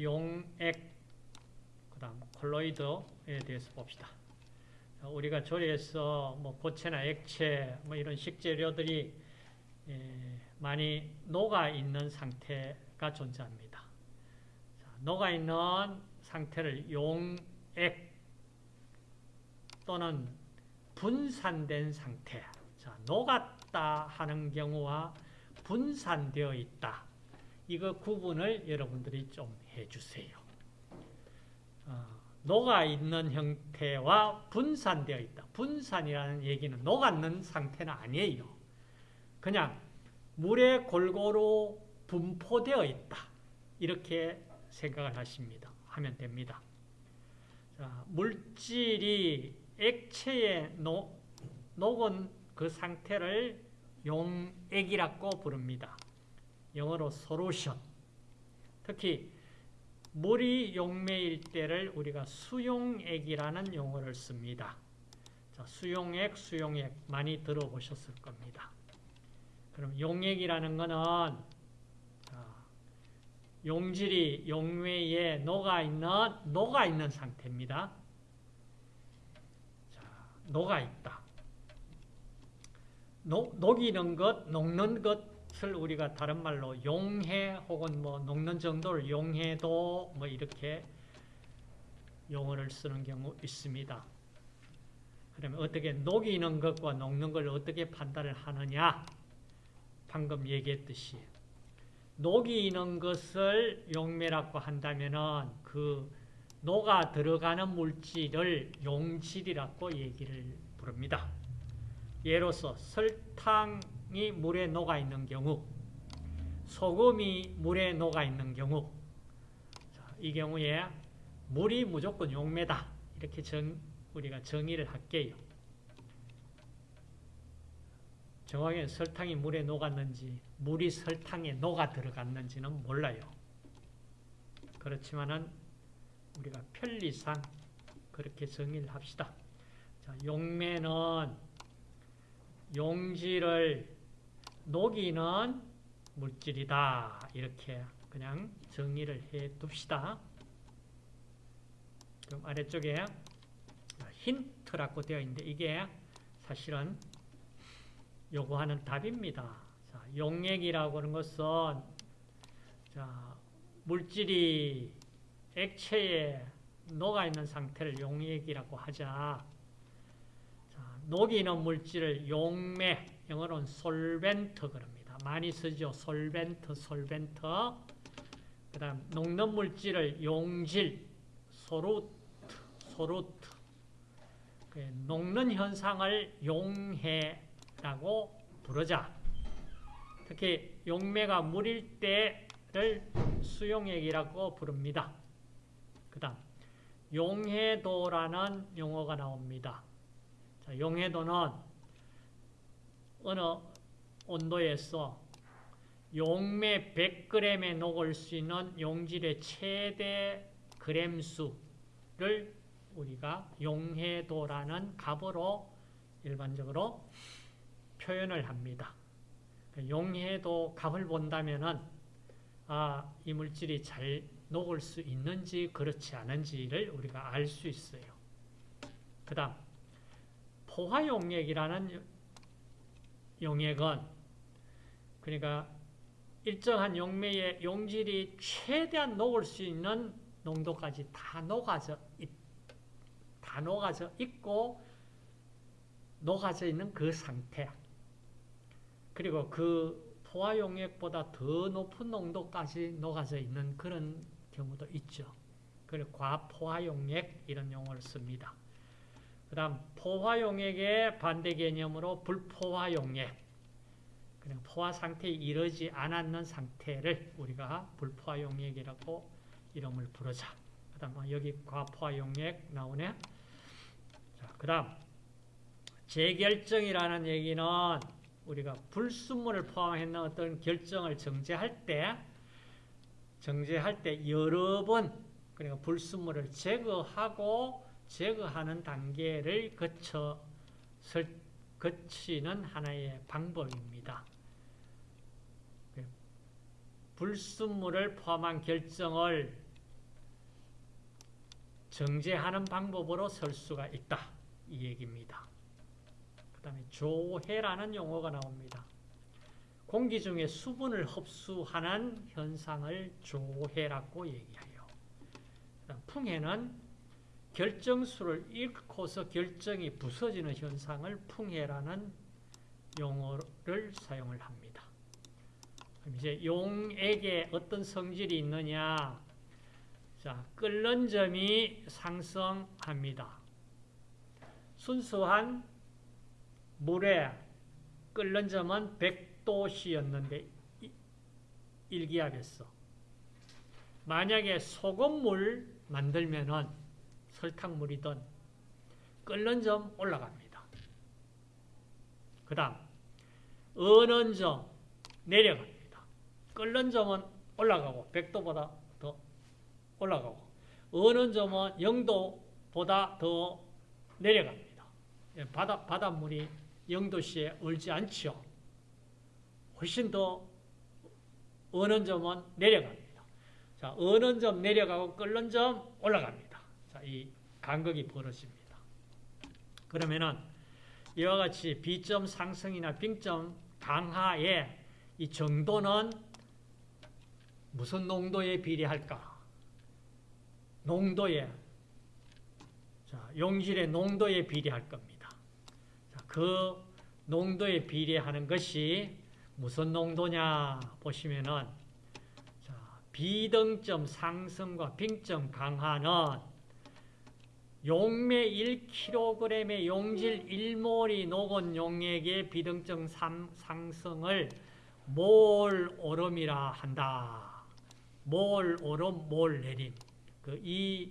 용액, 그 다음 콜로이드에 대해서 봅시다. 우리가 조리해서 뭐 고체나 액체, 뭐 이런 식재료들이 많이 녹아 있는 상태가 존재합니다. 녹아 있는 상태를 용액 또는 분산된 상태. 자, 녹았다 하는 경우와 분산되어 있다. 이거 구분을 여러분들이 좀 해주세요. 어, 녹아 있는 형태와 분산되어 있다. 분산이라는 얘기는 녹았는 상태는 아니에요. 그냥 물에 골고루 분포되어 있다. 이렇게 생각을 하십니다. 하면 됩니다. 자, 물질이 액체에 녹, 녹은 그 상태를 용액이라고 부릅니다. 영어로 solution. 특히 물이 용매일 때를 우리가 수용액이라는 용어를 씁니다. 자, 수용액, 수용액 많이 들어보셨을 겁니다. 그럼 용액이라는 것은 용질이 용매에 녹아있는, 녹아있는 상태입니다. 자, 녹아있다. 녹, 녹이는 것, 녹는 것 을 우리가 다른 말로 용해 혹은 뭐 녹는 정도를 용해도 뭐 이렇게 용어를 쓰는 경우 있습니다. 그러면 어떻게 녹이는 것과 녹는 걸 어떻게 판단을 하느냐? 방금 얘기했듯이 녹이는 것을 용매라고 한다면은 그 녹아 들어가는 물질을 용질이라고 얘기를 부릅니다. 예로서 설탕 이 물에 녹아 있는 경우, 소금이 물에 녹아 있는 경우, 이 경우에 물이 무조건 용매다. 이렇게 정, 우리가 정의를 할게요. 정확히 설탕이 물에 녹았는지 물이 설탕에 녹아 들어갔는지는 몰라요. 그렇지만은 우리가 편리상 그렇게 정의를 합시다. 자, 용매는 용질을 녹이는 물질이다. 이렇게 그냥 정의를 해 둡시다. 그럼 아래쪽에 힌트라고 되어 있는데 이게 사실은 요구하는 답입니다. 자, 용액이라고 하는 것은 자, 물질이 액체에 녹아 있는 상태를 용액이라고 하자. 자, 녹이는 물질을 용매, 영어로는 솔벤트 그럽니다. 많이 쓰죠. 솔벤트, 솔벤트. 그 다음 녹는 물질을 용질, 소루트, 소루트. 그 녹는 현상을 용해 라고 부르자. 특히 용매가 물일 때를 수용액이라고 부릅니다. 그 다음 용해도라는 용어가 나옵니다. 자, 용해도는 어느 온도에서 용매 100g에 녹을 수 있는 용질의 최대 그램 수를 우리가 용해도라는 값으로 일반적으로 표현을 합니다. 용해도 값을 본다면은 아, 이 물질이 잘 녹을 수 있는지 그렇지 않은지를 우리가 알 수 있어요. 그 다음 포화용액이라는 용액은 그러니까 일정한 용매의 용질이 최대한 녹을 수 있는 농도까지 다 녹아져 있, 다 녹아져 있고 녹아져 있는 그 상태. 그리고 그 포화용액보다 더 높은 농도까지 녹아져 있는 그런 경우도 있죠. 그리고 과포화용액 이런 용어를 씁니다. 그 다음 포화용액의 반대 개념으로 불포화용액 그냥 포화 상태에 이르지 않았는 상태를 우리가 불포화용액이라고 이름을 부르자. 그 다음 여기 과포화용액 나오네. 그 다음 재결정이라는 얘기는 우리가 불순물을 포함했는 어떤 결정을 정제할 때 정제할 때 여러 번 그러니까 불순물을 제거하고 제거하는 단계를 거쳐 거치는 하나의 방법입니다. 불순물을 포함한 결정을 정제하는 방법으로 설 수가 있다. 이 얘기입니다. 그 다음에 조해라는 용어가 나옵니다. 공기 중에 수분을 흡수하는 현상을 조해라고 얘기해요. 풍해는 결정수를 잃고서 결정이 부서지는 현상을 풍해라는 용어를 사용을 합니다. 이제 용에게 어떤 성질이 있느냐? 자, 끓는 점이 상승합니다. 순수한 물에 끓는 점은 100도씨였는데 일기압했어. 만약에 소금물 만들면은 설탕물이든 끓는 점 올라갑니다. 그 다음 어는 점 내려갑니다. 끓는 점은 올라가고 100도보다 더 올라가고 어는 점은 0도보다 더 내려갑니다. 예, 바다, 바닷물이 0도씨에 얼지 않죠. 훨씬 더 어는 점은 내려갑니다. 자, 어는 점 내려가고 끓는 점 올라갑니다. 자, 이 간극이 벌어집니다. 그러면은 이와 같이 B점 상승이나 B점 강하의 이 정도는 무슨 농도에 비례할까? 농도에 자, 용질의 농도에 비례할 겁니다. 자, 그 농도에 비례하는 것이 무슨 농도냐 보시면은 자, 비등점 상승과 빙점 강화는 용매 1kg의 용질 1몰이 녹은 용액의 비등점 상승을 몰 오름이라 한다. 몰 오름, 몰 내림. 그 이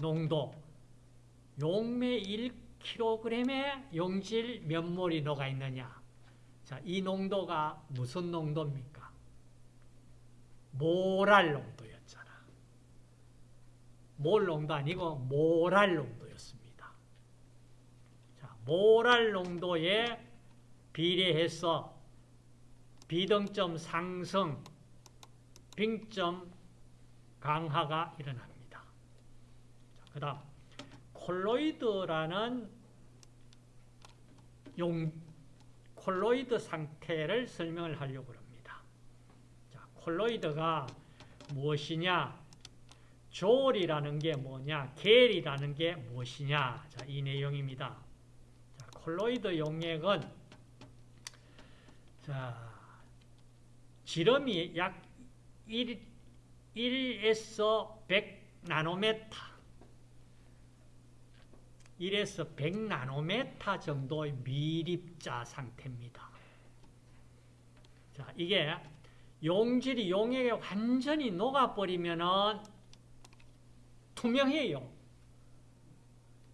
농도 용매 1kg의 용질 몇 몰이 녹아 있느냐? 자, 이 농도가 무슨 농도입니까? 모랄 농도였잖아. 몰 농도 아니고 모랄 농도였습니다. 자, 모랄 농도에 비례해서 비등점 상승, 빙점 강화가 일어납니다. 그 다음 콜로이드라는 용, 콜로이드 상태를 설명을 하려고 합니다. 자, 콜로이드가 무엇이냐? 졸이라는 게 뭐냐? 겔이라는 게 무엇이냐? 자, 이 내용입니다. 자, 콜로이드 용액은 자, 지름이 약 1, 1에서 100 나노메타 1에서 100 나노메타 정도의 미립자 상태입니다. 자, 이게 용질이 용액에 완전히 녹아버리면은 투명해요.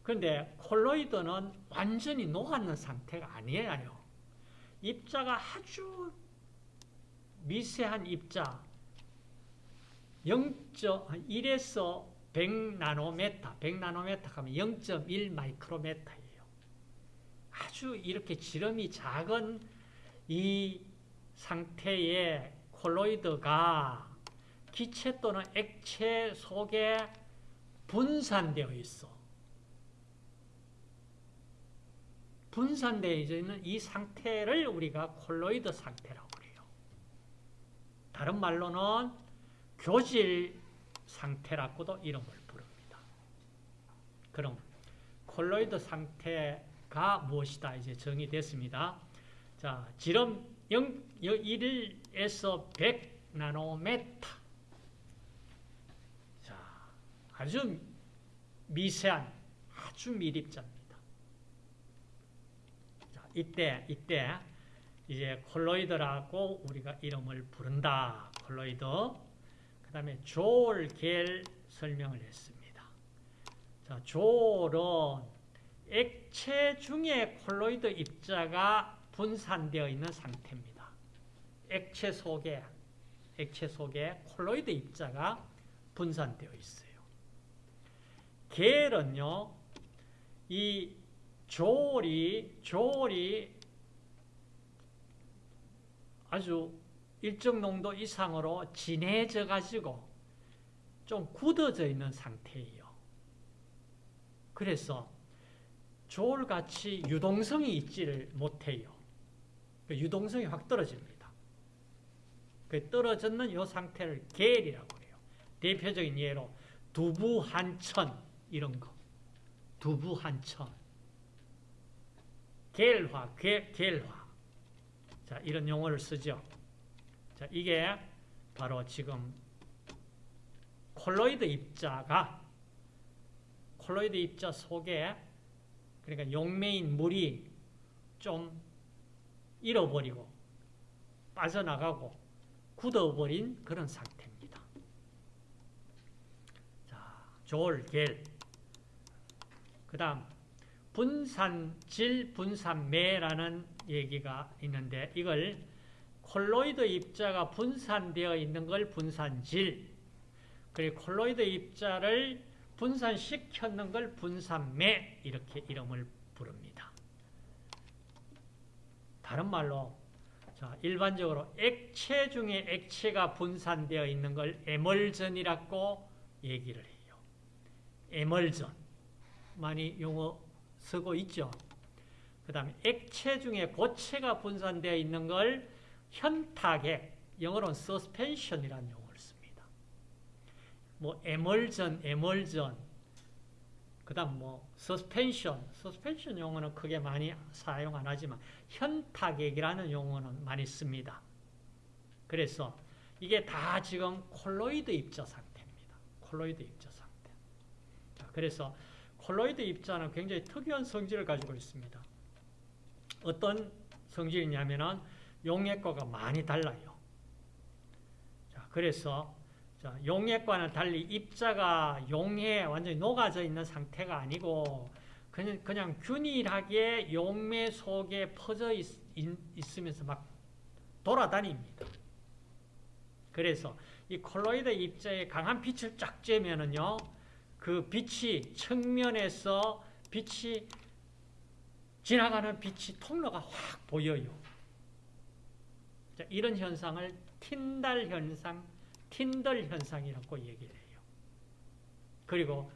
그런데 콜로이드는 완전히 녹았는 상태가 아니에요. 입자가 아주 미세한 입자 0.1에서 100나노메타, 100나노메타 하면 0.1 마이크로메타예요. 아주 이렇게 지름이 작은 이 상태의 콜로이드가 기체 또는 액체 속에 분산되어 있어. 분산되어 있는 이 상태를 우리가 콜로이드 상태라고 그래요. 다른 말로는 교질 상태라고도 이름을 부릅니다. 그럼 콜로이드 상태가 무엇이다 이제 정의됐습니다. 자, 지름 0, 1에서 100 나노메타. 자, 아주 미세한 아주 미립자입니다. 자, 이때 이때 이제 콜로이드라고 우리가 이름을 부른다. 콜로이드. 그 다음에 조올, 겔 설명을 했습니다. 자, 조올은 액체 중에 콜로이드 입자가 분산되어 있는 상태입니다. 액체 속에, 액체 속에 콜로이드 입자가 분산되어 있어요. 겔은요, 이 조올이, 조올이 아주 일정 농도 이상으로 진해져 가지고 좀 굳어져 있는 상태예요. 그래서 조울같이 유동성이 있지를 못해요. 그 유동성이 확 떨어집니다. 그 떨어졌는 이 상태를 계열이라고 해요. 대표적인 예로 두부 한천 이런 거. 두부 한천. 계열화, 계, 계열화. 자, 이런 용어를 쓰죠. 자, 이게 바로 지금 콜로이드 입자가 콜로이드 입자 속에 그러니까 용매인 물이 좀 잃어버리고 빠져나가고 굳어버린 그런 상태입니다. 자, 조울, 겔. 그 다음 분산질, 분산매라는 얘기가 있는데 이걸 콜로이드 입자가 분산되어 있는 걸 분산질 그리고 콜로이드 입자를 분산시켰는 걸 분산매 이렇게 이름을 부릅니다. 다른 말로 자, 일반적으로 액체 중에 액체가 분산되어 있는 걸 에멀전이라고 얘기를 해요. 에멀전. 많이 용어 쓰고 있죠. 그 다음에 액체 중에 고체가 분산되어 있는 걸 현타액, 영어로는 suspension이라는 용어를 씁니다. 뭐 에멀전, 에멀전, 그 다음 뭐 suspension, suspension 용어는 크게 많이 사용 안 하지만 현타액이라는 용어는 많이 씁니다. 그래서 이게 다 지금 콜로이드 입자 상태입니다. 콜로이드 입자 상태. 자, 그래서 콜로이드 입자는 굉장히 특이한 성질을 가지고 있습니다. 어떤 성질이냐면은 용액과가 많이 달라요. 자, 그래서 자, 용액과는 달리 입자가 용에 완전히 녹아져 있는 상태가 아니고 그냥, 그냥 균일하게 용매 속에 퍼져 있, 있 으면서 막 돌아다닙니다. 그래서 이 콜로이드 입자에 강한 빛을 쫙 쬐면은요, 그 빛이 측면에서 빛이 지나가는 빛이 통로가 확 보여요. 자, 이런 현상을 틴달 현상, 틴덜 현상이라고 얘기를 해요. 그리고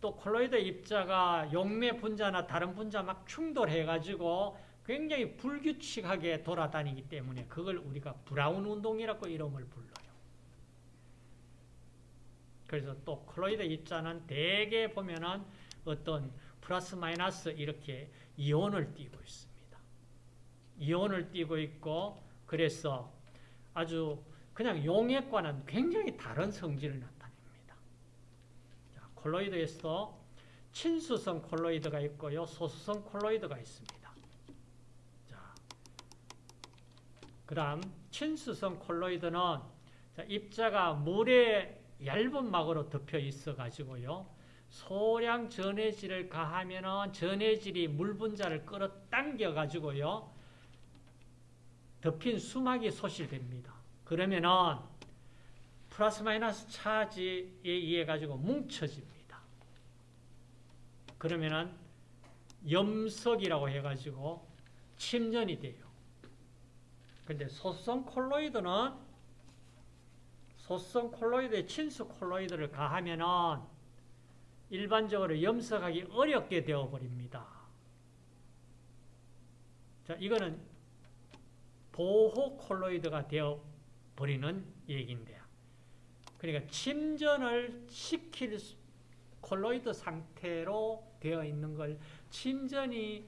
또 콜로이드 입자가 용매 분자나 다른 분자 막 충돌해가지고 굉장히 불규칙하게 돌아다니기 때문에 그걸 우리가 브라운 운동이라고 이름을 불러요. 그래서 또 콜로이드 입자는 대개 보면은 어떤 플러스 마이너스 이렇게 이온을 띠고 있습니다. 이온을 띠고 있고 그래서 아주 그냥 용액과는 굉장히 다른 성질을 나타냅니다. 자, 콜로이드에서도 친수성 콜로이드가 있고요. 소수성 콜로이드가 있습니다. 자, 그 다음 친수성 콜로이드는 자, 입자가 물에 얇은 막으로 덮여 있어 가지고요. 소량 전해질을 가하면은 전해질이 물 분자를 끌어당겨 가지고요. 덮인 수막이 소실됩니다. 그러면은 플러스 마이너스 차지에 의해 가지고 뭉쳐집니다. 그러면은 염석이라고 해 가지고 침전이 돼요. 근데 소수성 콜로이드는 소수성 콜로이드에 친수 콜로이드를 가하면은 일반적으로 염석하기 어렵게 되어버립니다. 자, 이거는 보호 콜로이드가 되어버리는 얘기인데요. 그러니까 침전을 시킬 콜로이드 상태로 되어 있는 걸 침전이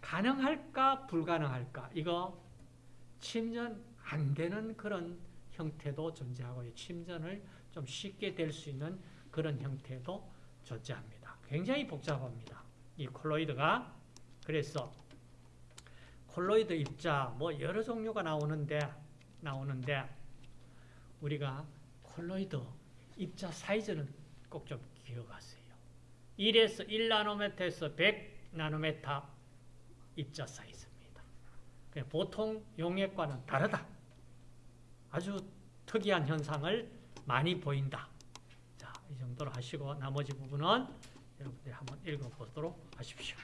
가능할까 불가능할까 이거 침전 안 되는 그런 형태도 존재하고요. 침전을 좀 쉽게 될 수 있는 그런 형태도 존재합니다. 굉장히 복잡합니다. 이 콜로이드가 그래서 콜로이드 입자 뭐 여러 종류가 나오는데 나오는데 우리가 콜로이드 입자 사이즈는 꼭 좀 기억하세요. 1에서 1나노메타에서 100나노메타 입자 사이즈입니다. 보통 용액과는 다르다. 아주 특이한 현상을 많이 보인다. 자, 이 정도로 하시고 나머지 부분은 여러분들이 한번 읽어보도록 하십시오.